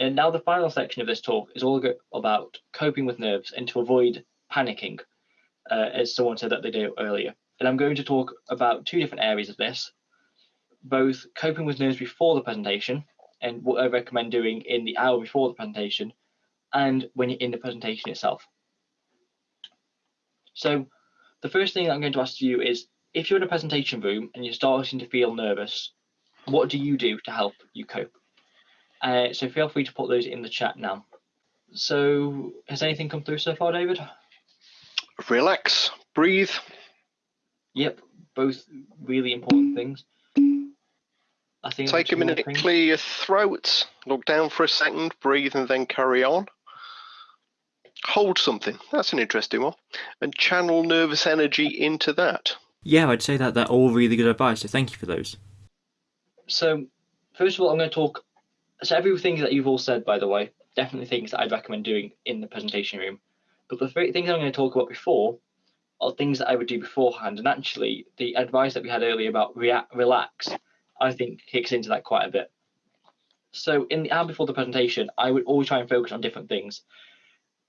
And now the final section of this talk is all about coping with nerves and to avoid panicking, uh, as someone said that they do earlier. And I'm going to talk about two different areas of this, both coping with nerves before the presentation and what I recommend doing in the hour before the presentation and when you're in the presentation itself. So the first thing I'm going to ask you is if you're in a presentation room and you're starting to feel nervous, what do you do to help you cope? Uh, so feel free to put those in the chat now. So has anything come through so far, David? Relax, breathe. Yep, both really important things. I think take a minute to clear your throat, look down for a second, breathe, and then carry on. Hold something. That's an interesting one, and channel nervous energy into that. Yeah, I'd say that they're all really good advice. So thank you for those. So, first of all, I'm going to talk. So everything that you've all said, by the way, definitely things that I'd recommend doing in the presentation room. But the three things I'm going to talk about before are things that I would do beforehand. And actually, the advice that we had earlier about react, relax, I think kicks into that quite a bit. So in the hour before the presentation, I would always try and focus on different things.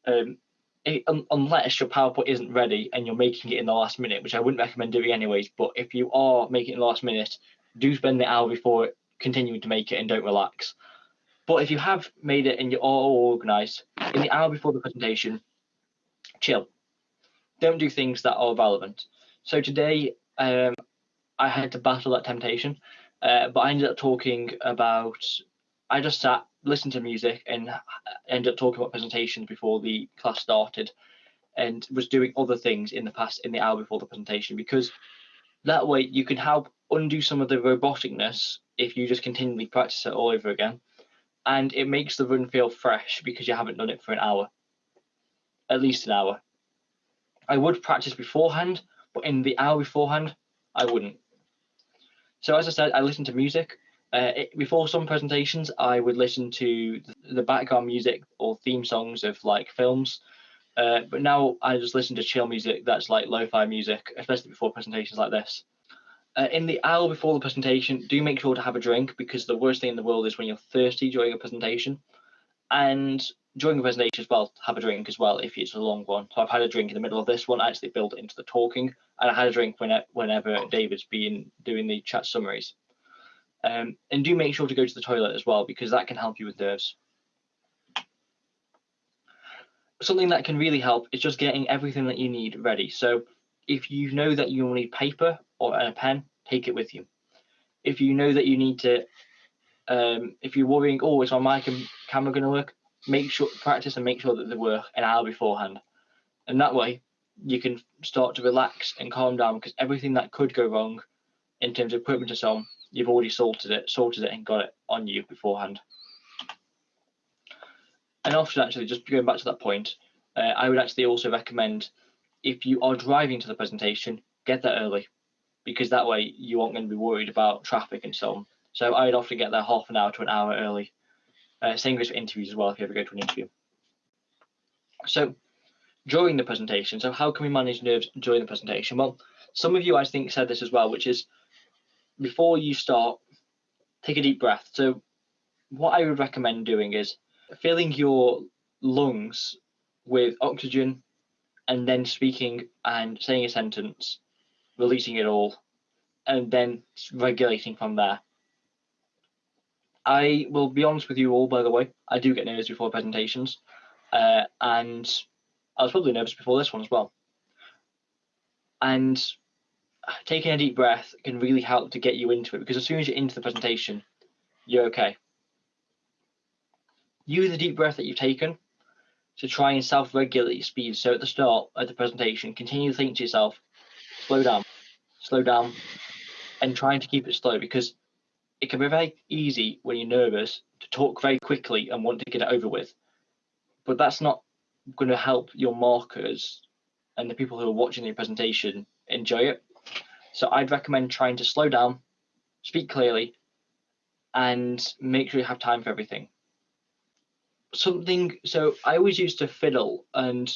Um, it, unless your PowerPoint isn't ready and you're making it in the last minute, which I wouldn't recommend doing anyways. But if you are making it in the last minute, do spend the hour before continuing to make it and don't relax. But if you have made it and you're all organized, in the hour before the presentation, chill. Don't do things that are relevant. So today, um, I had to battle that temptation, uh, but I ended up talking about. I just sat, listened to music, and ended up talking about presentations before the class started, and was doing other things in the past in the hour before the presentation because that way you can help undo some of the roboticness if you just continually practice it all over again and it makes the run feel fresh because you haven't done it for an hour, at least an hour. I would practice beforehand, but in the hour beforehand, I wouldn't. So as I said, I listen to music. Uh, it, before some presentations, I would listen to the background music or theme songs of like films. Uh, but now I just listen to chill music that's like lo-fi music, especially before presentations like this. Uh, in the hour before the presentation, do make sure to have a drink because the worst thing in the world is when you're thirsty during a presentation. And during a presentation as well, have a drink as well if it's a long one. So I've had a drink in the middle of this one, actually built into the talking, and I had a drink when, whenever David's been doing the chat summaries. Um, and do make sure to go to the toilet as well because that can help you with nerves. Something that can really help is just getting everything that you need ready. So if you know that you need paper or a pen, take it with you. If you know that you need to, um, if you're worrying, oh, is my mic and camera going to work? Make sure practice and make sure that they work an hour beforehand, and that way you can start to relax and calm down because everything that could go wrong in terms of equipment and so on, you've already sorted it, sorted it, and got it on you beforehand. And often, actually, just going back to that point, uh, I would actually also recommend if you are driving to the presentation, get there early because that way you aren't going to be worried about traffic and so on. So I'd often get there half an hour to an hour early. Uh, same goes for interviews as well if you ever go to an interview. So during the presentation, so how can we manage nerves during the presentation? Well, some of you I think said this as well, which is before you start, take a deep breath. So what I would recommend doing is filling your lungs with oxygen and then speaking and saying a sentence releasing it all, and then regulating from there. I will be honest with you all, by the way, I do get nervous before presentations, uh, and I was probably nervous before this one as well. And taking a deep breath can really help to get you into it because as soon as you're into the presentation, you're okay. Use the deep breath that you've taken to try and self-regulate your speed. So at the start of the presentation, continue to think to yourself, slow down, slow down, and trying to keep it slow because it can be very easy when you're nervous to talk very quickly and want to get it over with. But that's not going to help your markers and the people who are watching your presentation enjoy it. So I'd recommend trying to slow down, speak clearly, and make sure you have time for everything. Something, so I always used to fiddle and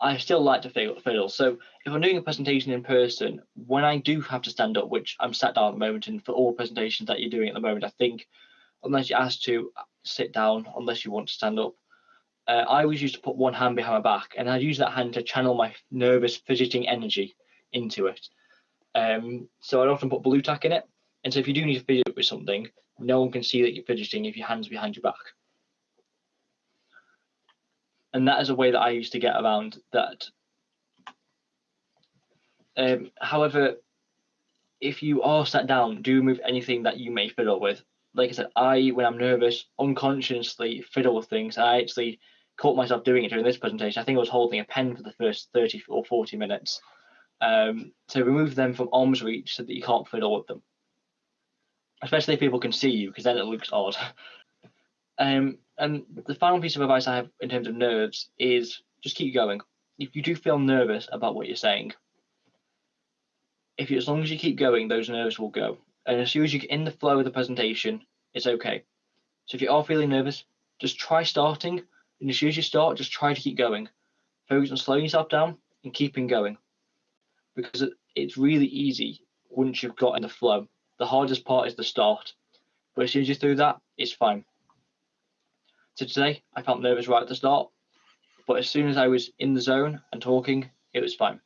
I still like to fiddle. So if I'm doing a presentation in person, when I do have to stand up, which I'm sat down at the moment, and for all presentations that you're doing at the moment, I think unless you're asked to, sit down unless you want to stand up. Uh, I always used to put one hand behind my back and I'd use that hand to channel my nervous fidgeting energy into it. Um, so I'd often put Blu Tack in it. And so if you do need to fidget with something, no one can see that you're fidgeting if your hand's behind your back. And that is a way that I used to get around that. Um, however, if you are sat down, do remove anything that you may fiddle with. Like I said, I, when I'm nervous, unconsciously fiddle with things. I actually caught myself doing it during this presentation. I think I was holding a pen for the first 30 or 40 minutes. Um, so remove them from arm's reach so that you can't fiddle with them. Especially if people can see you, because then it looks odd. um, and the final piece of advice I have in terms of nerves is just keep going. If you do feel nervous about what you're saying, if you, as long as you keep going, those nerves will go. And as soon as you get in the flow of the presentation, it's okay. So if you are feeling nervous, just try starting. And as soon as you start, just try to keep going. Focus on slowing yourself down and keeping going. Because it's really easy once you've got in the flow. The hardest part is the start. But as soon as you're through that, it's fine. So today, I felt nervous right at the start. But as soon as I was in the zone and talking, it was fine.